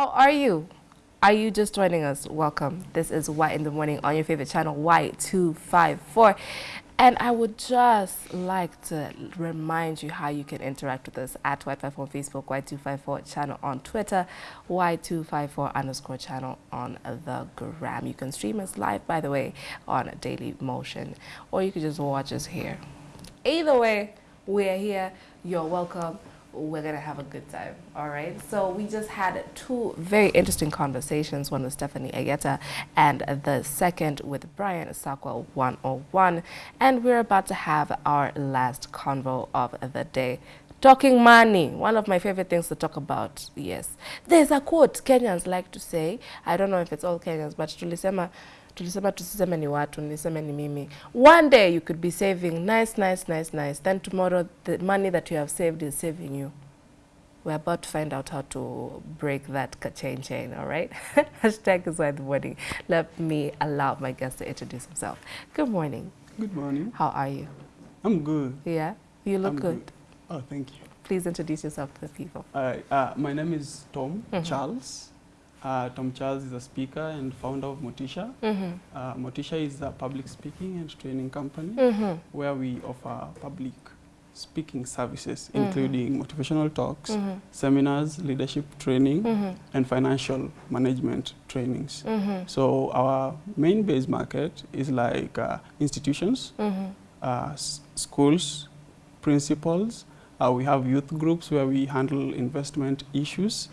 How are you? Are you just joining us? Welcome. This is White in the Morning on your favorite channel, Y254. And I would just like to remind you how you can interact with us at Y254 on Facebook, Y254 channel on Twitter, Y254 underscore channel on the gram. You can stream us live, by the way, on Daily Motion, or you can just watch us here. Either way, we're here. You're welcome we're gonna have a good time all right? So we just had two very interesting conversations one with stephanie ayeta and the second with brian sakwa 101 and we're about to have our last convo of the day. Talking money one of my favorite things to talk about yes. There's a quote kenyans like to say i don't know if it's all kenyans but tulisema tulisema tusiseme ni watu niseme ni mimi one day you could be saving nice nice nice nice then tomorrow the money that you have saved is saving you we're about to find out how to break that chain chain all right hashtag is why the morning let me allow my guest to introduce himself good morning Good morning. how are you I'm good. yeah you look I'm good. Oh, thank you. please introduce yourself to the people Uh, uh, my name is Tom Mhm. Charles. Uh, Tom Charles is a speaker and founder of Motisha. mm-hmm. Uh, Motisha is a public speaking and training company Mm-hmm. where we offer public speaking services, Mhm. including motivational talks, Mm-hmm. seminars, leadership training, Mm-hmm. and financial management trainings. Mm-hmm. So our main base market is like uh, institutions, Mm-hmm. uh, s- schools, principals. Uh, we have youth groups where we handle investment issues.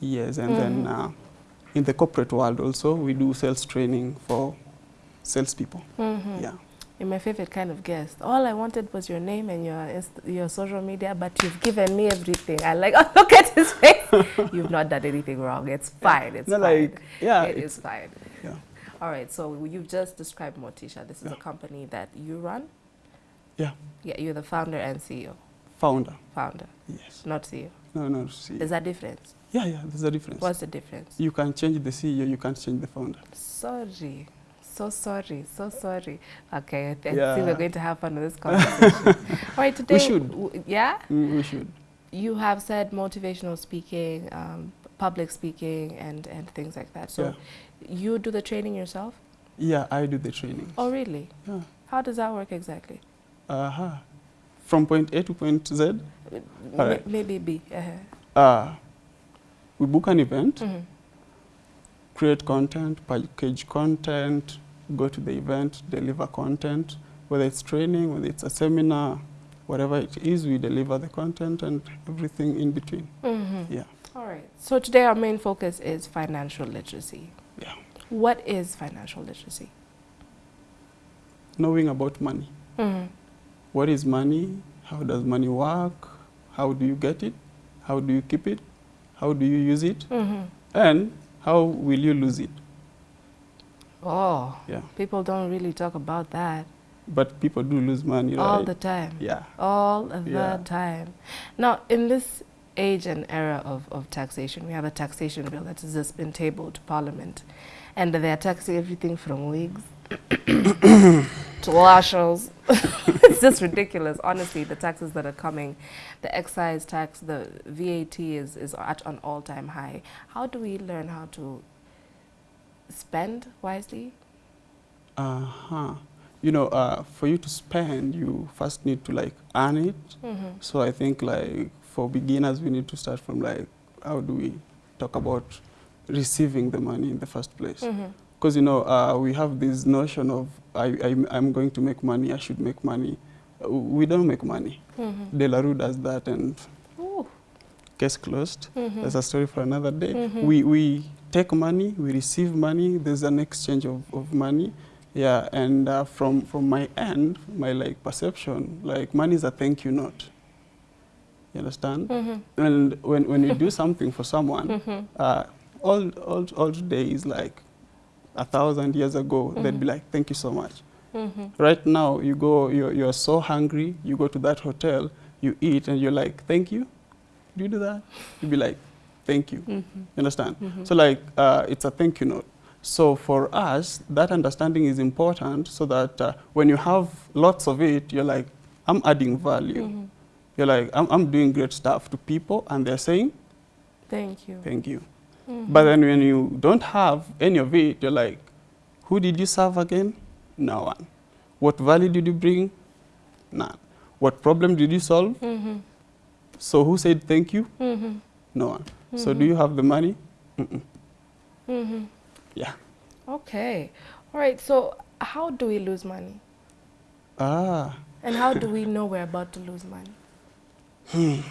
Yes, and then uh, in the corporate world also, we do sales training for salespeople. Mm-hmm. Yeah. You're my favorite kind of guest. All I wanted was your name and your your social media, but you've given me everything. I like, oh, look at his face. you've not done anything wrong. It's fine. It's No, fine. like, yeah, it it's- is fine. yeah. All right. So you've just described Motisha. This is Yeah. a company that you run. Yeah. Yeah. You're the founder and CEO. Founder. Founder, Yes. not CEO. No, no, CEO. There's a difference. Yeah, yeah, there's a difference. What's the difference? You can change the CEO, you can't change the founder. Sorry. So sorry, so sorry. Okay, I think Yeah. we're going to have fun with this conversation. All right, today. We should. Yeah? Mm, we should. you have said motivational speaking, um, public speaking, and, and things like that. So Yeah. you do the training yourself? Yeah, I do the training. Oh, really? Yeah. How does that work exactly? Uh-huh. From point A to point Z, M- right. Maybe B. Uh-huh. uh, we book an event, Mhm. create content, package content, go to the event, deliver content, whether it's training, whether it's a seminar, whatever it is, we deliver the content and everything in between. Mhm. Yeah. All right. So today our main focus is financial literacy. Yeah. What is financial literacy? Knowing about money. Mhm. What is money? How does money work? How do you get it? How do you keep it? How do you use it? Mhm. And how will you lose it? Oh, Yeah. people don't really talk about that But people do lose money, all right? the time. yeah. all the Yeah. time. Now, in this age and era of, of taxation, we have a taxation bill that has just been tabled to Parliament, and they are taxing everything from wigs to it's just ridiculous, honestly. The taxes that are coming, the excise tax, the VAT is is at an all time high. How do we learn how to spend wisely? Uh-huh. You know, uh, for you to spend, you first need to like earn it. Mm-hmm. So I think like for beginners, we need to start from like how do we talk about receiving the money in the first place? Mm-hmm. Because you know uh, we have this notion of I, I I'm going to make money, I should make money. Uh, we don't make money. Mm-hmm. De La Rue does that, and Ooh. case closed. Mhm. That's a story for another day. Mhm. We we take money, we receive money. There's an exchange of, of money. Yeah, and uh, from from my end, my like perception, like money is a thank you note. You understand? Mhm. And when when you do something for someone, Mhm. uh, all all all days like a thousand years ago, they'd be Mhm. like, thank you so much. Mhm. Right now, you go, you're, you're so hungry, you go to that hotel, you eat, and you're like, thank you. Do you do that? You'd be like, thank you. Mhm. You understand? Mhm. So like, uh, it's a thank you note. So for us, that understanding is important so that uh, when you have lots of it, you're like, I'm adding value. Mhm. You're like, I'm, I'm doing great stuff to people, and they're saying, Thank you. thank you. But then when you don't have any of it, you're like, who did you serve again? No one. What value did you bring? None. What problem did you solve? Mm-hmm. So who said thank you? Mm-hmm. No one. So do you have the money? Mm-hmm. Yeah. Okay. All right. So how do we lose money? Ah, And how do we know we're about to lose money?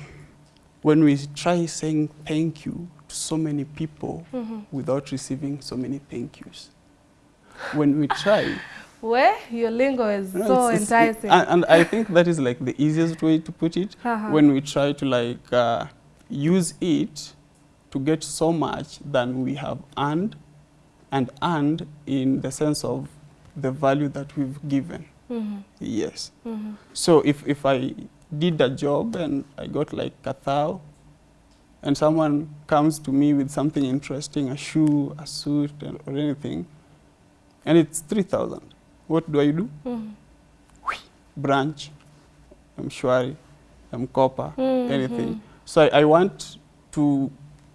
when we try saying thank you to so many people Mm-hmm. without receiving so many thank yous. When we try, Where your lingo is so it's- it's- enticing. and, and I think that is like the easiest way to put it. Uh-huh. When we try to like uh, use it to get so much than we have earned, and earned in the sense of the value that we've given. mm-hmm. Yes. Mm-hmm. So if, if I did a job and I got like a thou, and someone comes to me with something interesting, a shoe, a suit, and- or anything, and it's 3,000, what do I do? Mm-hmm. Branch, Mshwari, Mkopa, Mm-hmm. anything. So I, I want to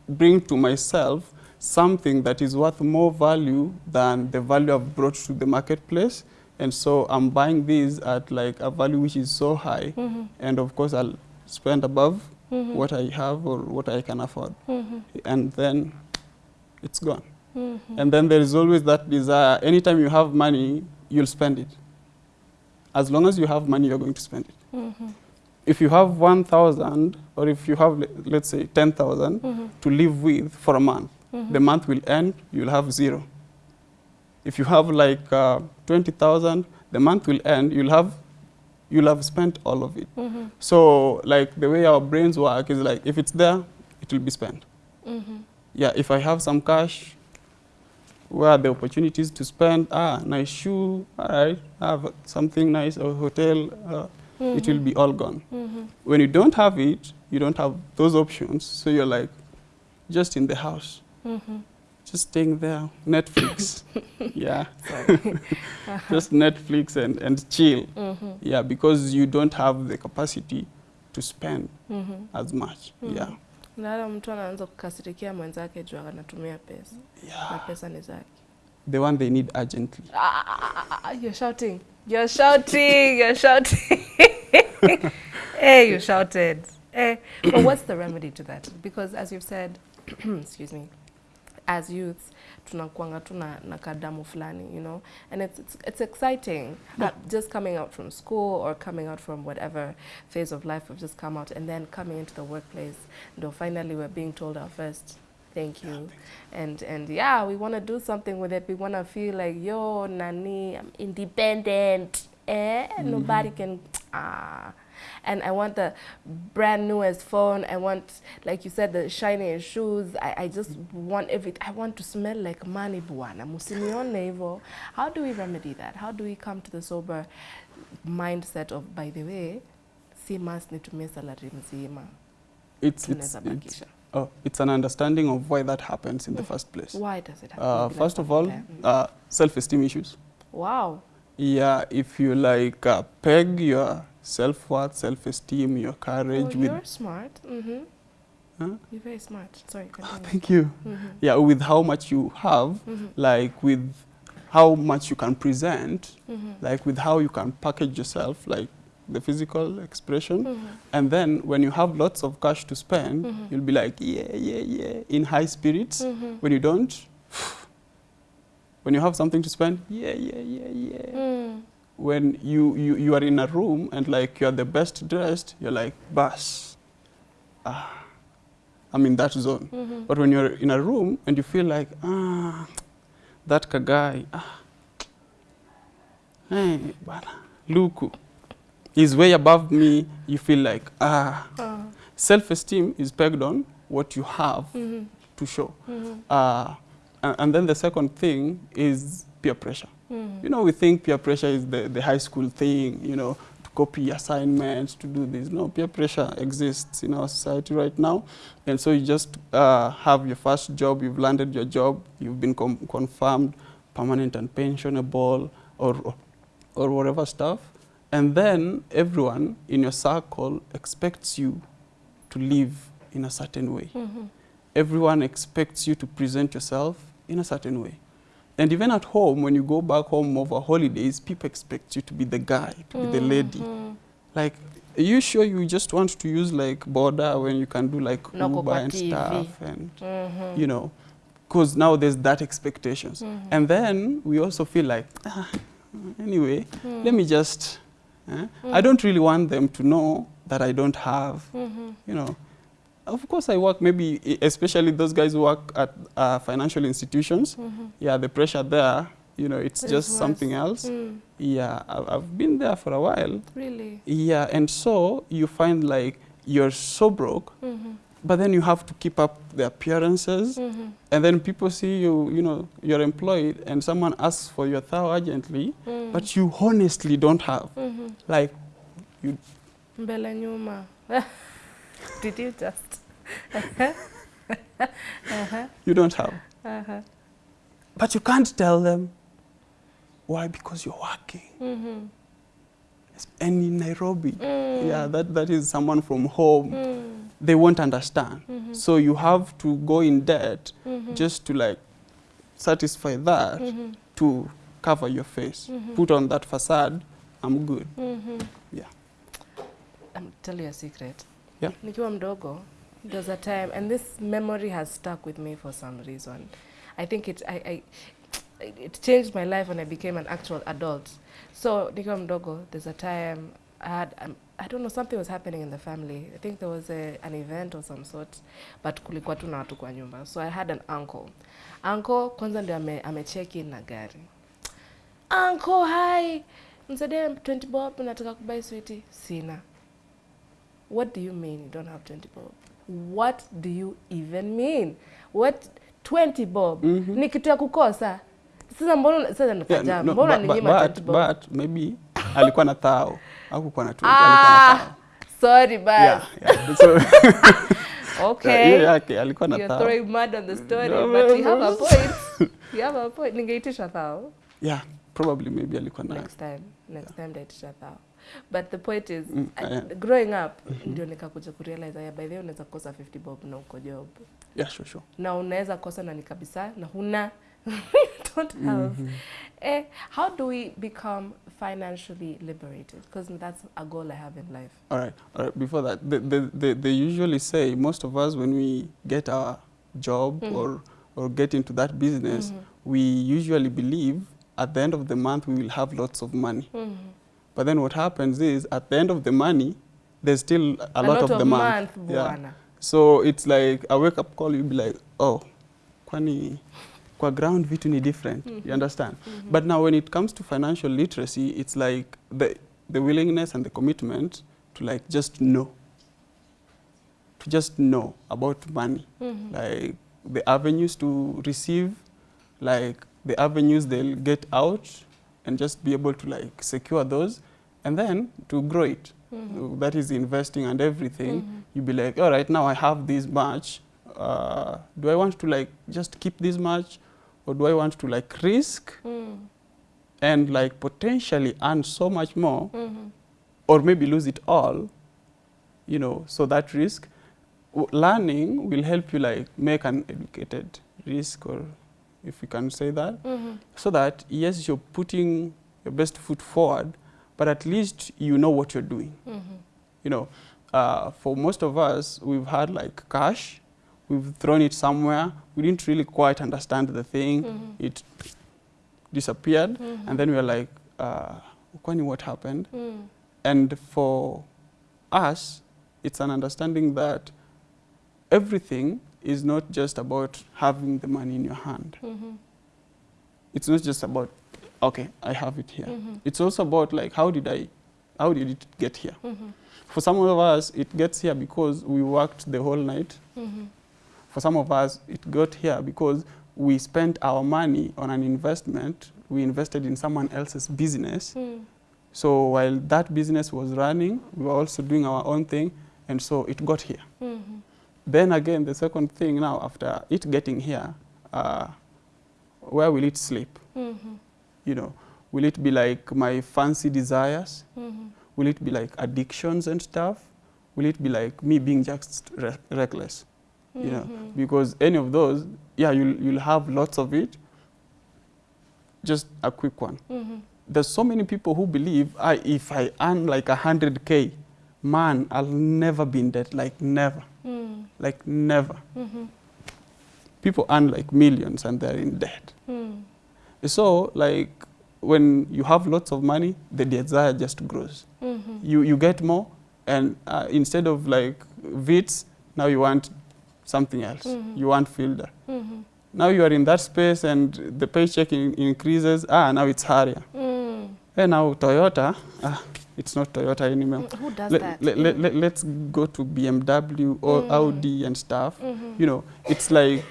bring to myself something that is worth more value than the value I've brought to the marketplace. And so I'm buying these at like a value which is so high. Mm-hmm. And of course, I'll spend above Mm-hmm. what I have or what I can afford. Mm-hmm. And then it's gone. Mm-hmm. And then there is always that desire. Anytime you have money, you'll spend it. As long as you have money, you're going to spend it. Mm-hmm. If you have 1,000 or if you have, let's say, 10,000 Mm-hmm. to live with for a month, the month will end, you'll have zero. If you have like uh, 20,000, the month will end, you'll have, you'll have spent all of it. Mm-hmm. So like the way our brains work is like, if it's there, it will be spent. Mm-hmm. Yeah, if I have some cash, where are the opportunities to spend? Ah, nice shoe, all right, I have something nice, or hotel, uh, it will be all gone. Mm-hmm. When you don't have it, you don't have those options, so you're like just in the house, Mm-hmm. Just staying there, Netflix. yeah, just Netflix and, and chill. mm-hmm. Yeah, because you don't have the capacity to spend Mm-hmm. as much. Yeah, Nala mtu anaanza kukasirikia mwenzake juu anatumia pesa na yeah. pesa ni zake. The one they need urgently. Ah, ah, ah, ah, ah, you're shouting. You're shouting. You're shouting. hey, you shouted. Hey. But what's the remedy to that? Because as you've said, excuse me, as youths, tunakuanga tu na, na kadamu fulani, you know, and it's it's, it's exciting. Uh, just coming out from school or coming out from whatever phase of life we've just come out, and then coming into the workplace, though finally we're being told our first thank you, yeah, and and yeah, we want to do something with it. We want to feel like yo, nani, I'm independent. Eh, mm -hmm. nobody can ah. And I want the brand newest phone. I want, like you said, the shiny shoes. I, I just want everything. I want to smell like money, bwana. Musinione hivyo. How do we remedy that? How do we come to the sober mindset of, by the way, si mas nitumie salary mzima. It's, it's, it's, oh, it's an understanding of why that happens in the first place. Why does it happen? Uh, first of all. Mm. uh, self-esteem issues. wow. Yeah, if you like uh, peg your self-worth, self-esteem, your courage Oh, with you're smart. Mm-hmm. Huh? You're very smart. Sorry, continue. thank you. mm-hmm. Yeah, with how much you have, Mm-hmm. like with how much you can present, Mm-hmm. like with how you can package yourself, like the physical expression. Mm-hmm. And then when you have lots of cash to spend, Mhm. you'll be like, yeah, yeah, yeah, in high spirits. Mm-hmm. When you don't, when you have something to spend, yeah, yeah, yeah, yeah. Mm. When you, you, you are in a room and like you're the best dressed, you're like, bus. Ah, I'm in that zone. Mm-hmm. But when you're in a room and you feel like, ah, that guy, ah, hey, bana, Luku, he's way above me, you feel like, ah. Uh, Self-esteem is pegged on what you have mm-hmm. to show. Mm-hmm. Uh, and, and then the second thing is peer pressure. Mm-hmm. You know, we think peer pressure is the, the high school thing, you know, to copy assignments, to do this. No, peer pressure exists in our society right now. And so you just uh, have your first job, you've landed your job, you've been com- confirmed permanent and pensionable or, or whatever stuff. And then everyone in your circle expects you to live in a certain way. Mm-hmm. everyone expects you to present yourself in a certain way. And even at home, when you go back home over holidays, people expect you to be the guy, to be the lady. Mhm. Like, are you sure you just want to use like border when you can do like Na Uber and TV. stuff and Mhm. you know, because now there's that expectations. Mhm. And then we also feel like, ah, anyway, Mm. let me just, eh? I don't really want them to know that I don't have, Mhm. you know. Of course, I work maybe, especially those guys who work at uh, financial institutions. Mhm. Yeah, the pressure there, you know, it's just something else. Mm. Yeah, I've been there for a while. Really? Yeah, and so you find like you're so broke, Mhm. but then you have to keep up the appearances. Mhm. And then people see you, you know, you're employed and someone asks for your thou urgently, Mm. but you honestly don't have. Mhm. Like, mbele nyuma did you just you don't have. Uh-huh. But you can't tell them. Why? Because you're working. Mhm. And in Nairobi, Mm. yeah, that, that is someone from home. Mm. They won't understand. Mhm. So you have to go in debt Mhm. just to like satisfy that Mhm. to cover your face. Mhm. Put on that facade, I'm good. Mhm. Yeah. I'm tell you a secret. Yeah. Nikiwa mdogo, there was a time, and this memory has stuck with me for some reason. I think it, I, I, it changed my life when I became an actual adult. So nikiwa mdogo, there's a time I had, um, I don't know, something was happening in the family. I think there was a, an event or some sort, but kulikuwa tu na watu kwa nyumba. So I had an uncle. Uncle kwanza ndio ame, amecheki na gari. Uncle, hi. Mzee, 20 bob nataka kubai sweetie. Sina. What do you mean you don't have 20 bob? What do you even mean? What 20 bob? Mhm. Ni kitu ya kukosa. Sasa mbona sasa Yeah, nikajaa. no, mbona ni ninyima 20 bob? but maybe alikuwa na thao hakukuwa na 20, alikuwa na ah, thao. sorry but. Yeah, yeah. So, Okay. Yeah, yeah, alikuwa na You're throwing mud on the story, No, but you have a point. You have a point. Ningeitisha thao. Yeah, probably maybe alikuwa na next time next yeah. time ndaitisha thao but the point is Mm, I- yeah. growing up ndio nikakuja kurealize aya by the way unaweza kosa 50 bob na uko job Yeah, sure, sure. na unaweza kosa na ni kabisa na huna don't have mm -hmm. eh, how do we become financially liberated because that's a goal i have in life All right, all right. Before that, they, they, they, they usually say most of us when we get our job mm -hmm. or or get into that business, mm -hmm. we usually believe at the end of the month we will have lots of money. Mhm. But then what happens is at the end of the money, there's still a, lot, of the month. month Yeah. So it's like a wake up call. You'll be like, oh, kwani kwa ground vitu ni different. You understand? Mhm. But now when it comes to financial literacy, it's like the, the willingness and the commitment to like just know. To just know about money. Mhm. Like the avenues to receive, like the avenues they'll get out and just be able to like secure those and then to grow it. Mhm. That is investing and everything. Mhm. You'll be like, all right, now I have this much. Uh, do I want to like just keep this much or do I want to like risk Mhm. and like potentially earn so much more Mhm. or maybe lose it all you know so that risk w- learning will help you like make an educated risk or if you can say that Mhm. so that yes you're putting your best foot forward but at least you know what you're doing Mhm. you know uh, for most of us we've had like cash we've thrown it somewhere we didn't really quite understand the thing Mhm. it disappeared Mhm. and then we are like uh, kwani what happened Mhm. and for us it's an understanding that everything is not just about having the money in your hand Mhm. it's not just about okay i have it here Mhm. it's also about like how did i how did it get here Mhm. for some of us it gets here because we worked the whole night Mhm. for some of us it got here because we spent our money on an investment we invested in someone else's business Mhm. so while that business was running we were also doing our own thing and so it got here Mhm. Then again the second thing now after it getting here uh, where will it sleep Mhm. you know will it be like my fancy desires Mhm. will it be like addictions and stuff will it be like me being just re reckless you know, Mhm. because any of those, yeah, you'll, you'll have lots of it. Just a quick one. Mhm. There's so many people who believe I, if I earn like 100K, man, I'll never be in debt, like never, Mm. Like never. Mhm. People earn like millions and they're in debt. Mm. So, like, when you have lots of money, the desire just grows. Mhm. You, you get more, and uh, instead of like Vitz, now you want something else. Mhm. You want Fielder. Mhm. Now you are in that space and the paycheck in, increases. Ah, now it's Harrier. Mm. And now Toyota, ah, it's not Toyota anymore. Mm, Who does Let, that? let, let, let, let's go to BMW or Mm. Audi and stuff. Mhm. You know, it's like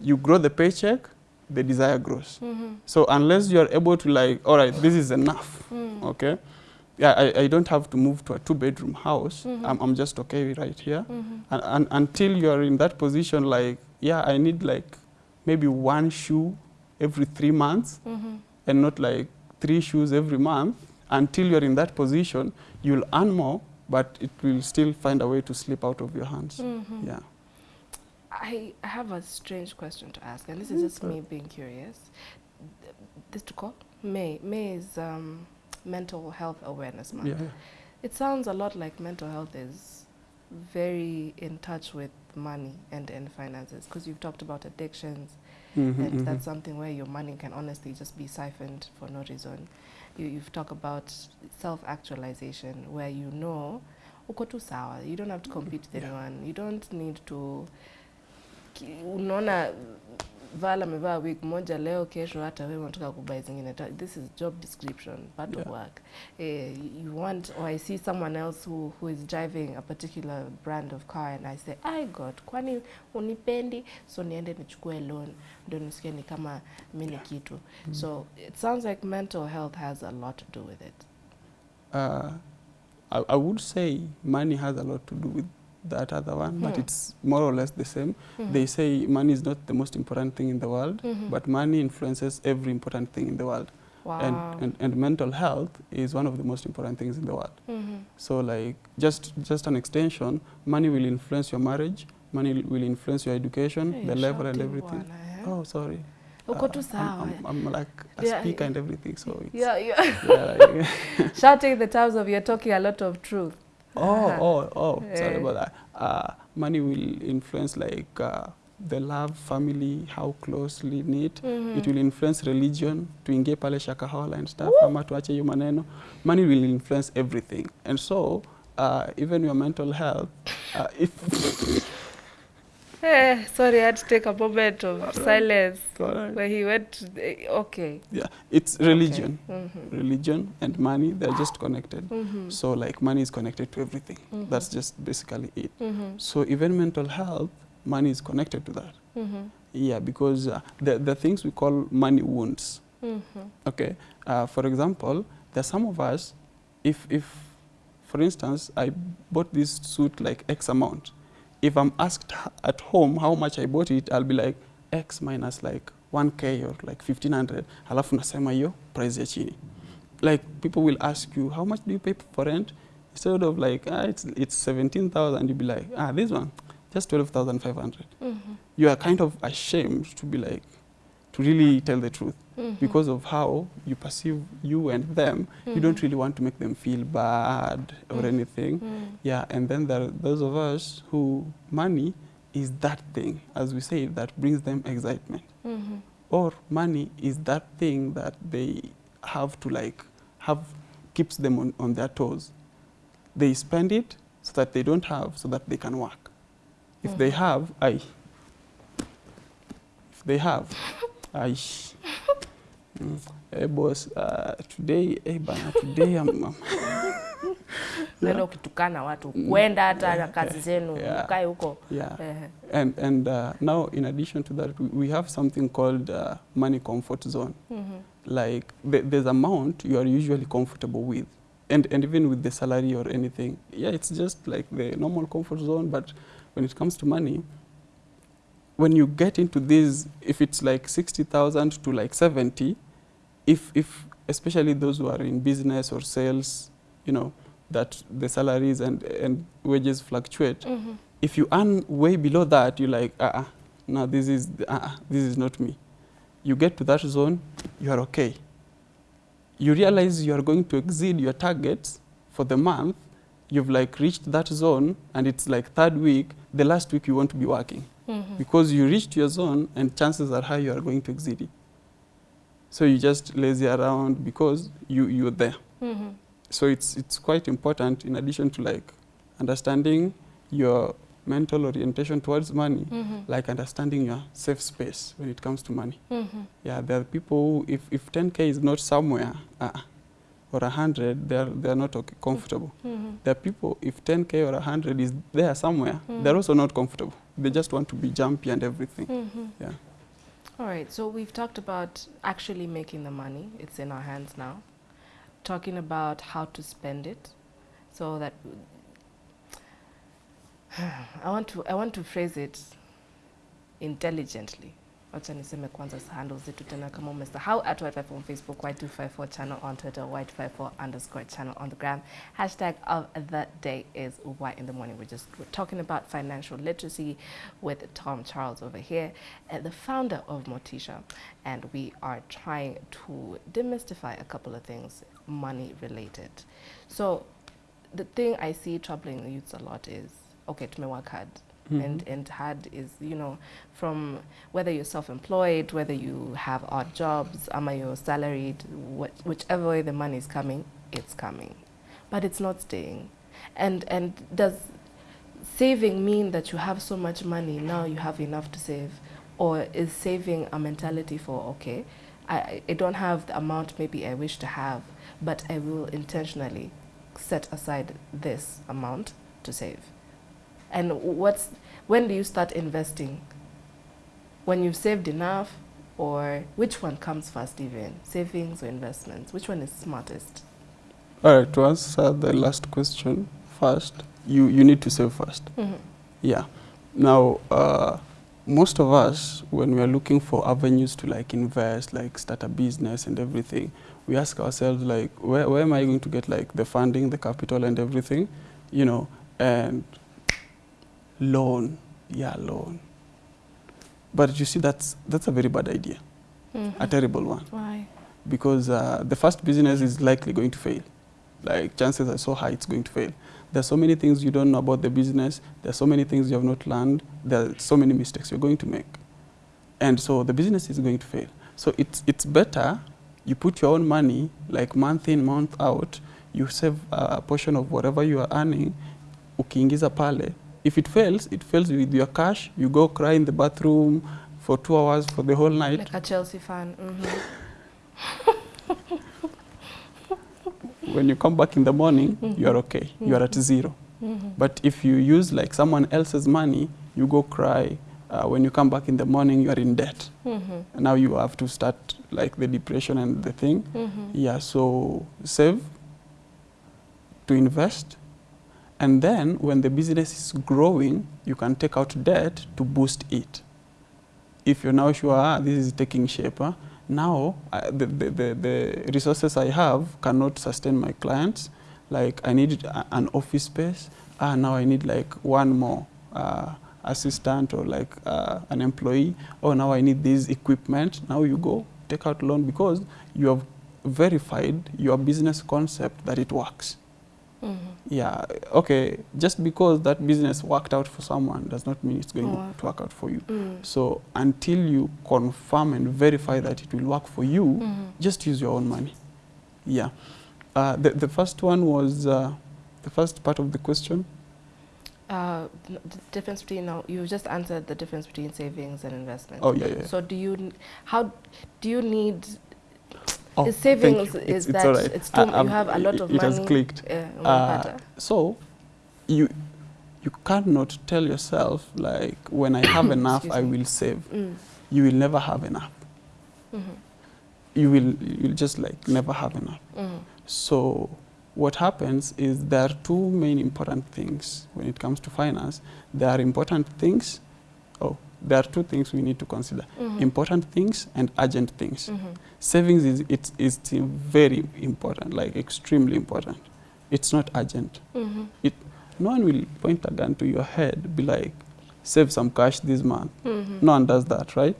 you grow the paycheck, the desire grows. Mhm. So unless you are able to like, all right, this is enough, Mm. okay? Yeah, I, I don't have to move to a two-bedroom house. Mhm. I'm, I'm just okay right here. Mhm. And, and until you are in that position, like, yeah, I need like maybe one shoe every three months Mhm. and not like three shoes every month. Until you're in that position, you'll earn more, but it will still find a way to slip out of your hands. Mhm. Yeah. I I have a strange question to ask, and this is just me being curious. This to call May. May is um, Mental Health Awareness Month. Yeah. yeah. It sounds a lot like mental health is very in touch with money and, and finances because you've talked about addictions Mhm, and mhm. that's something where your money can honestly just be siphoned for no reason. You, you've talked about self-actualization where you know uko tu sawa you don't have to compete with Yeah. anyone you don't need to unaona vala amevaa wig moja leo kesho hata wewe unataka kubai zingine. This is job description part of Yeah. work. Eh, you want or i see someone else who, who is driving a particular brand of car and i say i god kwani unipendi? So niende nichukue loan ndio nisikie ni kama mi ni kitu. Mm. so it sounds like mental health has a lot to do with it. Uh, I, I would say money has a lot to do with that other one, but Hmm. it's more or less the same. They say money is not the most important thing in the world, Mhm. but money influences every important thing in the world. wow. And, and, and mental health is one of the most important things in the world. Mhm. So like just just an extension, money will influence your marriage, money will influence your education, Hey, the level and everything. bwana, eh? Oh, sorry. Uh, I'm, I'm, I'm like a Yeah, speaker yeah. and everything, so it's yeah, yeah. yeah, like, shouting the terms of you're talking a lot of truth Oh, Uh-huh. oh, oh, sorry Eh. about that. Uh, money will influence like uh, the love, family, how closely knit. Mm -hmm. It will influence religion, tuingie pale shakahola and stuff, ama tuache hiyo maneno. Money will influence everything. And so, uh, even your mental health, uh, if, Eh, sorry, I had to take a moment of silence Alright. where he went. To the, okay. yeah, it's religion. Okay. Mhm. Religion and money, they're just connected. Mhm. So like money is connected to everything. Mhm. That's just basically it. Mhm. So even mental health, money is connected to that. Mhm. Yeah, because uh, the, the things we call money wounds. Mhm. Okay, uh, for example, there's some of us, if, if, for instance, I bought this suit like X amount, if I'm asked at home how much I bought it, I'll be like X minus like 1K or like 1500, halafu nasema hiyo price ya chini. Like people will ask you, how much do you pay for rent? Instead of like, ah, it's, it's 17,000, you'll be like, ah, this one, just 12,500. Mhm. You are kind of ashamed to be like, to really tell the truth Mhm. because of how you perceive you and them, you don't Mhm. really want to make them feel bad or Mm. anything. Mm. Yeah, and then there are those of us who money is that thing, as we say, that brings them excitement. Mhm. Or money is that thing that they have to like have keeps them on, on their toes. They spend it so that they don't have, so that they can work. If they have, I. If they have, I. Mm. Hey boss, uh, today, hey bana, today I'm, Unaenda ukitukana watu kwenda hata na kazi zenu Yeah. mkae huko yeah. Eh, And and uh, now, in addition to that, we, have something called uh, money comfort zone. mhm. Like th there's amount you are usually comfortable with, and and even with the salary or anything. Yeah, it's just like the normal comfort zone. But when it comes to money, when you get into this, if it's like sixty thousand to like seventy, if if especially those who are in business or sales, you know, that the salaries and and wages fluctuate Mhm. If you earn way below that, you're like, uh, uh no, this is uh, this is not me. You get to that zone, you are okay. You realize you are going to exceed your targets for the month. You've like reached that zone, and it's like third week. The last week you want to be working Mhm. because you reached your zone, and chances are high you are going to exceed it. So you just lazy around because you you're there. Mhm. So it's it's quite important in addition to like understanding your mental orientation towards money, Mhm. like understanding your safe space when it comes to money. Mhm. Yeah, there are people who, if, if 10k is not somewhere uh, or 100, they're, they're not okay, comfortable. Mhm. There are people, if 10k or 100 is there somewhere, Mm. they're also not comfortable. They just want to be jumpy and everything. Mhm. Yeah. All right, so we've talked about actually making the money. It's in our hands now. Talking about how to spend it, so that I want to I want to phrase it intelligently. Wacha niseme kwanza handles zetu tena kama how at Y254 on Facebook, Y254 channel on Twitter, Y254 underscore channel on the gram. Hashtag of the day is white in the morning. We're just we're talking about financial literacy with Tom Charles over here, and the founder of Motisha, and we are trying to demystify a couple of things money related. So, the thing I see troubling youths a lot is okay, to me work hard. Mm-hmm. And, and hard is, you know, from whether you're self-employed, whether you have odd jobs, ama you're salaried, what, whichever way the money is coming, it's coming. But it's not staying. And, and does saving mean that you have so much money, now you have enough to save? Or is saving a mentality for, okay, I- I, I don't have the amount maybe I wish to have, but I will intentionally set aside this amount to save? And what's, when do you start investing? When you've saved enough, or which one comes first even? Savings or investments? Which one is smartest? All right, to answer the last question first, you, you need to save first. Yeah. Now, uh, most of us, when we are looking for avenues to like invest, like start a business and everything, we ask ourselves like, where, where am I going to get like the funding, the capital and everything, you know, and loan, yeah, loan. But you see, that's, that's a very bad idea, a terrible one Why? because uh, the first business is likely going to fail. Like chances are so high it's going to fail. There's so many things you don't know about the business. There's so many things you have not learned. There are so many mistakes you're going to make. And so the business is going to fail. So it's, it's better you put your own money, like month in, month out, you save a portion of whatever you are earning, ukiingiza pale. If it fails, it fails with your cash. You go cry in the bathroom for two hours for the whole night. Like a Chelsea fan. hmm when you come back in the morning, mm-hmm. you are okay. You are at mm-hmm. zero. Mm-hmm. But if you use like someone else's money, you go cry. Uh, when you come back in the morning, you are in debt. And now you have to start like the depression and the thing. Yeah, so save to invest. And then when the business is growing, you can take out debt to boost it. If you're now sure ah, this is taking shape, ah, now uh, the, the, the, the resources I have cannot sustain my clients. Like I need an office space. Ah, now I need like one more uh, assistant or like uh, an employee. Oh, now I need this equipment. Now you go take out loan because you have verified your business concept that it works. Yeah, okay, just because that business worked out for someone does not mean it's going Oh. to work out for you. Mm. So until you confirm and verify that it will work for you, Mhm. just use your own money. Yeah. Uh, the, the first one was uh, the first part of the question. Uh, the difference between now you just answered the difference between savings and investments. Oh, yeah, yeah. So do you how do you need Oh, thank savings is It's- it's that right. it's too I- you have a lot of it money has clicked. uh, Uh, so you you cannot tell yourself like when I have enough Excuse I will save. Mm. You will never have enough. Mhm. You will you'll just like never have enough. Mhm. So what happens is there are two main important things when it comes to finance. There are important things. Oh, there are two things we need to consider: Mhm. important things and urgent things. Mhm. Savings is it's it's very important, like extremely important. It's not urgent. Mhm. no one will point a gun to your head, be like, save some cash this month. Mhm. No one does that, right?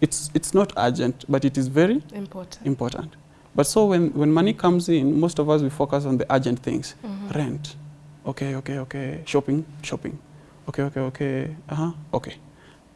It's, it's not urgent, but it is very Important. important. But so when, when money comes in, most of us, we focus on the urgent things. Mhm. Rent. Okay, okay, okay. Shopping, shopping. Okay, okay, okay. Uh-huh, okay.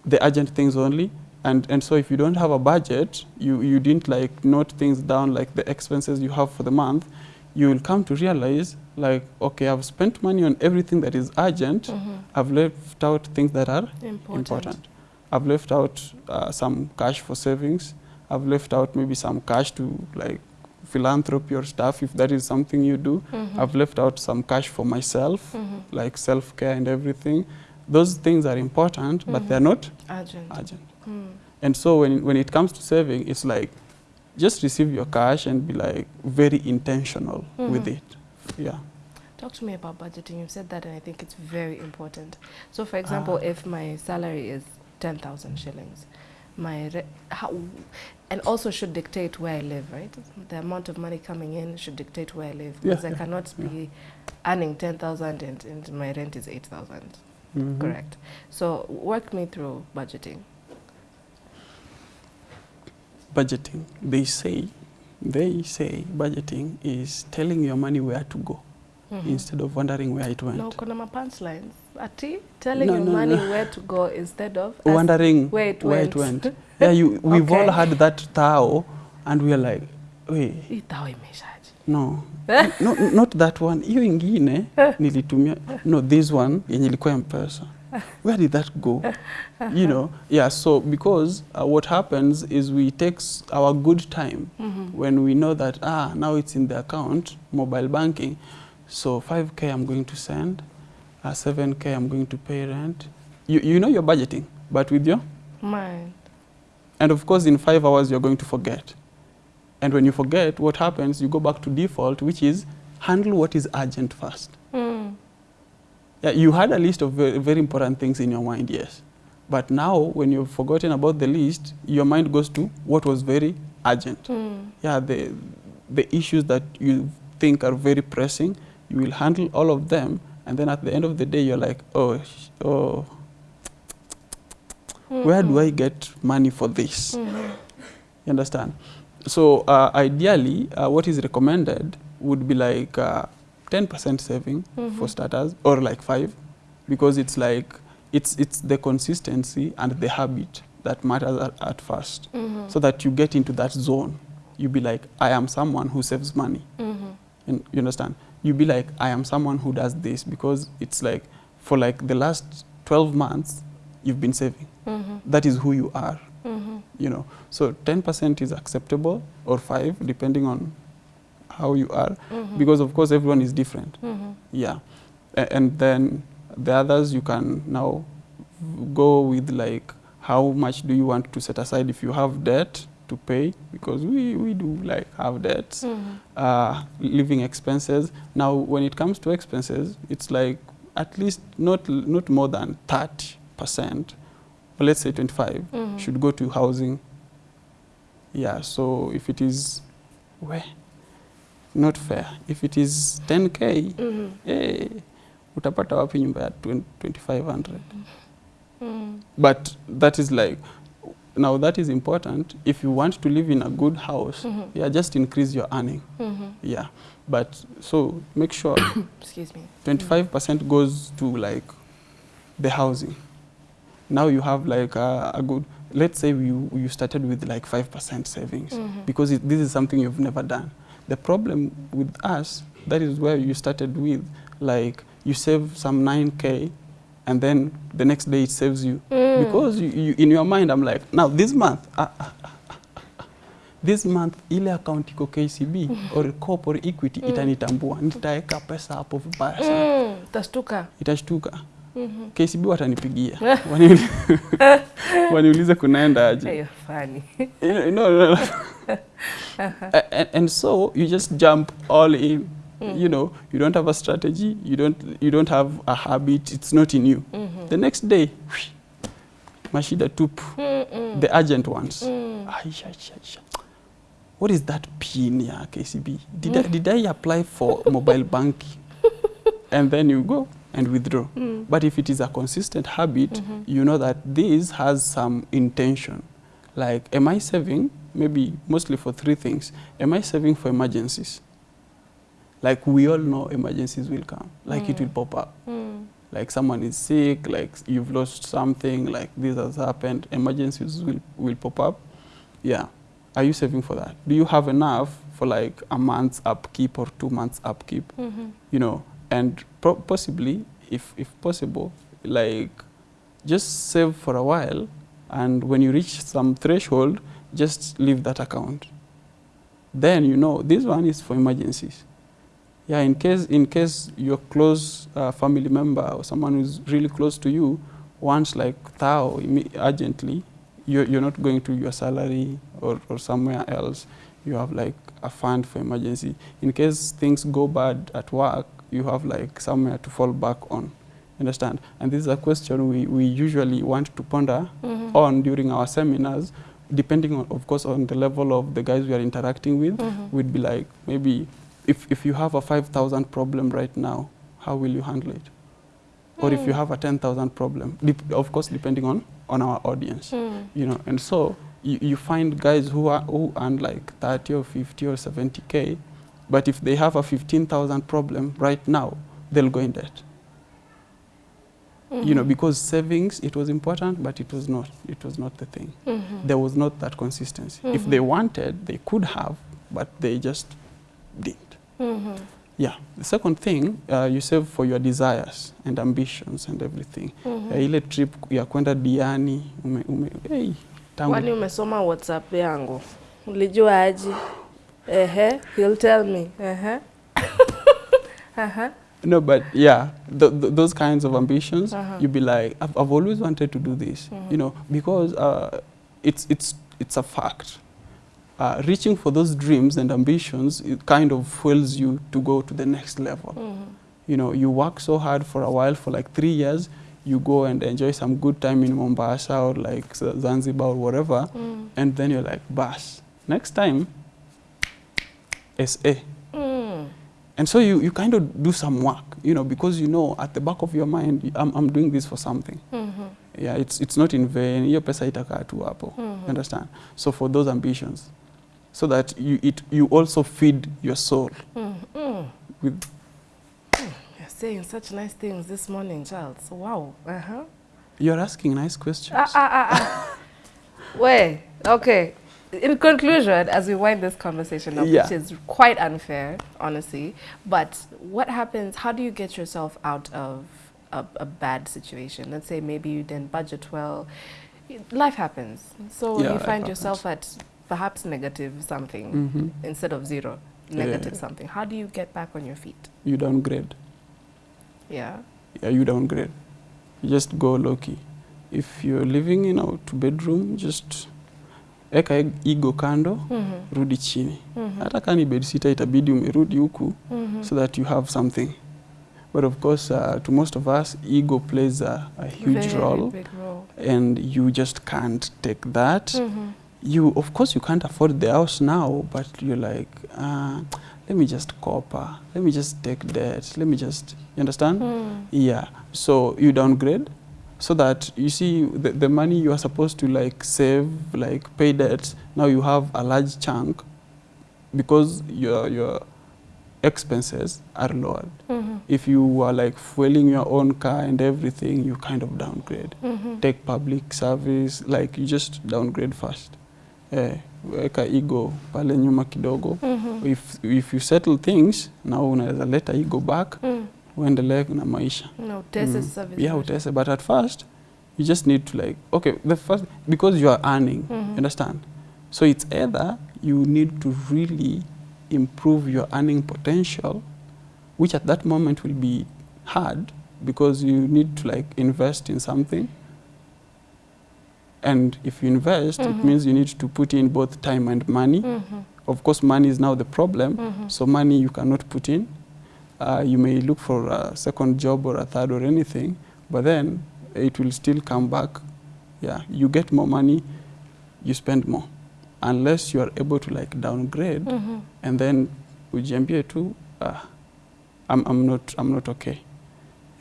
The urgent things only. And, and so if you don't have a budget, you, you didn't like note things down like the expenses you have for the month, you will come to realize like, okay, I've spent money on everything that is urgent. Mhm. I've left out things that are Important. important. I've left out uh, some cash for savings. I've left out maybe some cash to like philanthropy or stuff if that is something you do. Mhm. I've left out some cash for myself, Mhm. like self-care and everything those things are important, but they're not urgent. urgent. Hmm. And so when, when it comes to saving, it's like just receive your cash and be like very intentional hmm. with it. Yeah. Talk to me about budgeting. You said that, and I think it's very important. So, for example, ah. if my salary is 10,000 shillings, my how, and also should dictate where I live, right? The amount of money coming in should dictate where I live because yeah, I yeah, cannot yeah. be earning 10,000 and, and my rent is 8,000. Mm -hmm. Correct. So work me through budgeting. Budgeting. They say, they say budgeting is telling your money where to go. Mm -hmm. instead of wondering where it went. No, kuna mapants lines. Ati, telling no, your no, money no. where to go instead of wondering where it where went. It went. yeah, you, we've okay. all had that tao and we're like, wait. Hii tao. No, no, not that one. Hiyo ingine nilitumia, no, this one yenye ilikuwa mpesa. Where did that go? You know, yeah. So because uh, what happens is we take our good time Mhm. when we know that ah now it's in the account, mobile banking. So 5k I'm going to send, uh, 7k I'm going to pay rent. You you know you're budgeting, but with your Mine. And of course, in five hours, you're going to forget. And when you forget, what happens? You go back to default, which is handle what is urgent first. Mm. Yeah, you had a list of very, very important things in your mind, yes. But now, when you've forgotten about the list, your mind goes to what was very urgent. Mm. Yeah, the, the issues that you think are very pressing, you will handle all of them. And then at the end of the day, you're like, oh, sh- oh, where do I get money for this? Mhm. You understand? So uh, ideally, uh, what is recommended would be like uh, 10% saving Mhm. for starters, or like five, because it's like it's it's the consistency and the habit that matters at, at first, Mhm. so that you get into that zone. You be like, I am someone who saves money. Mhm. And you understand? You be like, I am someone who does this because it's like for like the last 12 months, you've been saving. Mhm. That is who you are. You know so 10% is acceptable or 5 depending on how you are Mhm. because of course everyone is different Mhm. yeah A- and then the others you can now go with like how much do you want to set aside if you have debt to pay because we, we do like have debts Mhm. uh, living expenses now when it comes to expenses it's like at least not not more than 30% but let's say 25 Mhm. should go to housing. Yeah, so if it is where not fair. If it is 10k, Mhm. eh, utapata wapi nyumba ya 2500. Mhm. But that is like now that is important if you want to live in a good house. Mhm. Yeah, just increase your earning. Mhm. Yeah. But so make sure Excuse me. 25% goes to like the housing. Now you have like a, a good, let's say you, you started with like 5% savings mm -hmm. because it, this is something you've never done. The problem with us, that is where you started with, like you save some 9K and then the next day it saves you. Mm. Because you, you, in your mind, I'm like, now this month, uh, uh, this month ile account iko KCB or Coop or Equity Mm. itanitambua, nitaeka pesa hapo vibaya sana Mm. Itashtuka. itashtuka Mhm. KCB watanipigia Waniuli- waniulize kunaenda aje Hey, funny. You know, no, no, no. And, and so you just jump all in Mm. you know you don't have a strategy you don't you don't have a habit it's not in you mm -hmm. the next day mashida tupu Mm-mm. the urgent ones Mm. Aisha, Aisha, Aisha. what is that pin ya KCB did, mm. I, did I apply for mobile banking and then you go and withdraw. Mm. But if it is a consistent habit, Mhm. you know that this has some intention. Like, am I saving? Maybe mostly for three things. Am I saving for emergencies? Like, we all know emergencies will come. Like, it Mm. will pop up. Mm. Like, someone is sick, like, you've lost something, like, this has happened. Emergencies will, will pop up. Yeah. Are you saving for that? Do you have enough for, like, a month's upkeep or two months upkeep? Mhm. you know, and possibly, if, if possible, like just save for a while, and when you reach some threshold, just leave that account. Then you know this one is for emergencies. Yeah, in case in case your close uh, family member or someone who's really close to you wants like thou urgently, you're, you're not going to your salary or, or somewhere else. You have like a fund for emergency. In case things go bad at work, you have like somewhere to fall back on. Understand? And this is a question we, we usually want to ponder Mhm. on during our seminars, depending on, of course, on the level of the guys we are interacting with. Mhm. We'd be like, maybe if, if you have a 5,000 problem right now, how will you handle it? Or if you Mm. have a 10,000 problem, of course, depending on, on our audience, Mm. you know. And so you, you find guys who, are, who earn like 30 or 50 or 70K, but if they have a 15,000 problem right now, they'll go in debt Mm -hmm. you know Mhm. because savings it was important but it was not it was not the thing Mm -hmm. there was not that consistency Mm -hmm. if they wanted they could have but they just didn't Mhm. yeah the second thing uh, you save for your desires and ambitions and everything uh, ile trip ya kwenda diani ume, ume, hey, tangu Kwani umesoma WhatsApp yangu? Ulijua aje? Ehe, he'll tell me. Ehe. Aha. no but yeah th th those kinds of ambitions Uh-huh. you'd be like I've, I've always wanted to do this Mhm. you know because uh, it's it's it's a fact uh, reaching for those dreams and ambitions it kind of fuels you to go to the next level Mhm. you know you work so hard for a while for like three years you go and enjoy some good time in mombasa or like zanzibar or whatever Mm. and then you're like bas next time sa Mm. and so you, you kind of do some work you know because you know at the back of your mind i'm, I'm doing this for something Mhm. yeah it's, it's not in vain hiyo pesa itakaa tu hapo Mhm. understand so for those ambitions so that you, it, you also feed your soul Mm. Mm. with You're saying such nice things this morning, Charles. Wow. Uh-huh. you're asking nice questions Ah, ah, ah, ah. Wait, okay. In conclusion, as we wind this conversation up, Yeah. which is quite unfair, honestly, but what happens, how do you get yourself out of a, a bad situation? Let's say maybe you didn't budget well. Life happens. So Yeah, you find yourself at perhaps negative something hmm instead of zero, Yeah. negative something. How do you get back on your feet? you downgrade Yeah. yeah you downgrade you just go low key if you're living in a two bedroom just eka ego kando Mm-hmm. rudi chini Mm-hmm. hata kani bedsitter itabidi umerudi huku Mm-hmm. so that you have something but of course uh, to most of us ego plays a, a huge Very role role. and you just can't take that Mm-hmm. you of course you can't afford the house now but you're like uh, let me just copper let me just take debt let me just you understand Mm. yeah so you downgrade so that you see the, the money you are supposed to like save like pay debts now you have a large chunk because your your expenses are lowered Mm-hmm. if you are like fueling your own car and everything you kind of downgrade Mm-hmm. take public service like you just downgrade first eh, weka ego pale nyuma kidogo Mm-hmm. if, if you settle things now unaweza leta ego back Mm. Uendelee na maisha No, test Mm. is service. yeah utese but at first you just need to like okay the first because you are earning Mhm. understand so it's either you need to really improve your earning potential which at that moment will be hard because you need to like invest in something and if you invest Mhm. it means you need to put in both time and money Mm-hmm. of course money is now the problem Mm-hmm. so money you cannot put in. Uh, you may look for a second job or a third or anything, but then it will still come back. Yeah, you get more money, you spend more, unless you are able to like downgrade Mm-hmm. and then ujiambie tu, uh, I'm, I'm not I'm not okay.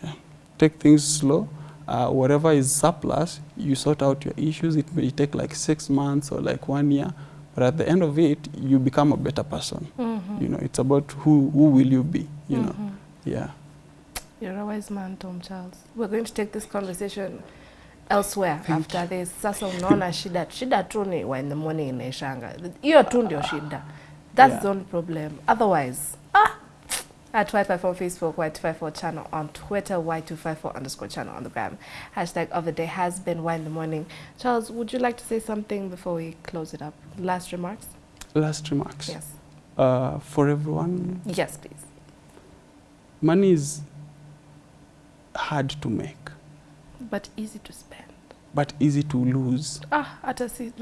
Yeah. take things slow. Uh, whatever is surplus, you sort out your issues. It may take like six months or like one year, but at the end of it, you become a better person. Mhm. You know, it's about who who will you be. You know, Mhm. yeah. You're a wise man, Tom Charles. We're going to take this conversation elsewhere Thank after this. Sasa unaona shida shida tu ni wa in the morning inaishanga. Hiyo tu ndio shida. That's Yeah. the only problem. Otherwise, ah, at Y254 Facebook, Y254 channel on Twitter, Y254 underscore channel on the gram. Hashtag of the day has been Y in the morning. Charles, would you like to say something before we close it up? Last remarks? Last remarks. Yes. Uh, for everyone, Yes, please. money is hard to make, But easy to spend. but easy to lose. Ah, hata si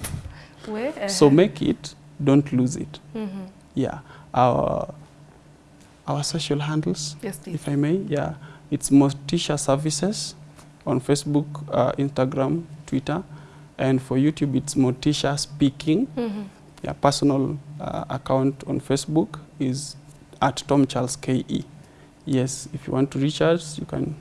Where? So make it, don't lose it. Mm-hmm. Yeah. Our our social handles, Yes, please. if I may, yeah, it's Motisha Services on Facebook, uh, Instagram, Twitter, and for YouTube it's Motisha Speaking. Mm-hmm. Yeah, personal uh, account on Facebook is at Tom Charles KE. Yes, if you want to reach us, you can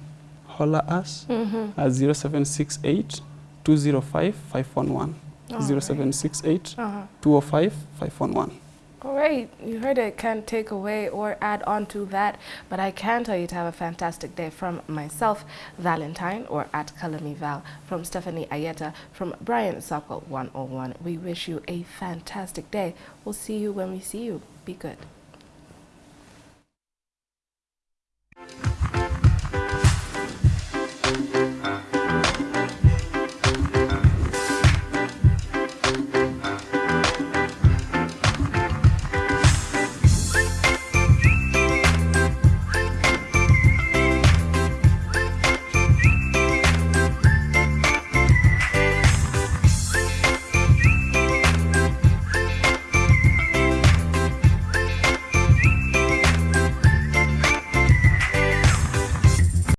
holler us Mm-hmm. at 0768 205 511. 0768 Uh-huh. 205 511. All right, you heard it. Can't take away or add on to that, but I can tell you to have a fantastic day from myself, Valentine, or at Kalami Val, from Stephanie Ayeta, from Brian Sokol 101. We wish you a fantastic day. We'll see you when we see you. Be good.